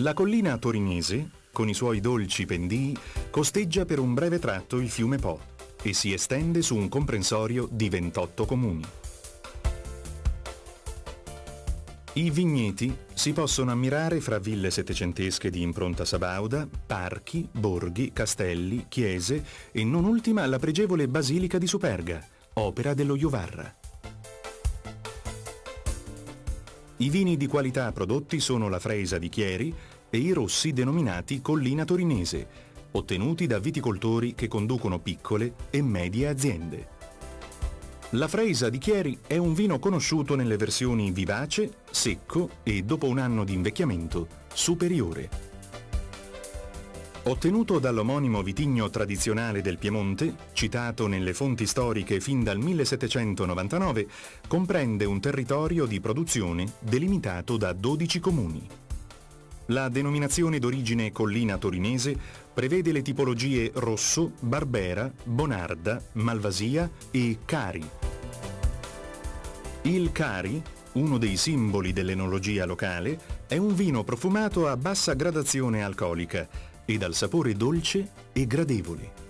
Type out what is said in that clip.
La collina torinese, con i suoi dolci pendii, costeggia per un breve tratto il fiume Po e si estende su un comprensorio di 28 comuni. I vigneti si possono ammirare fra ville settecentesche di impronta sabauda, parchi, borghi, castelli, chiese e non ultima la pregevole Basilica di Superga, opera dello Iovarra. I vini di qualità prodotti sono la Freisa di Chieri e i rossi denominati Collina Torinese, ottenuti da viticoltori che conducono piccole e medie aziende. La Freisa di Chieri è un vino conosciuto nelle versioni vivace, secco e, dopo un anno di invecchiamento, superiore. Ottenuto dall'omonimo vitigno tradizionale del Piemonte, citato nelle fonti storiche fin dal 1799, comprende un territorio di produzione delimitato da 12 comuni. La denominazione d'origine collina torinese prevede le tipologie Rosso, Barbera, Bonarda, Malvasia e Cari. Il Cari, uno dei simboli dell'enologia locale, è un vino profumato a bassa gradazione alcolica e dal sapore dolce e gradevole.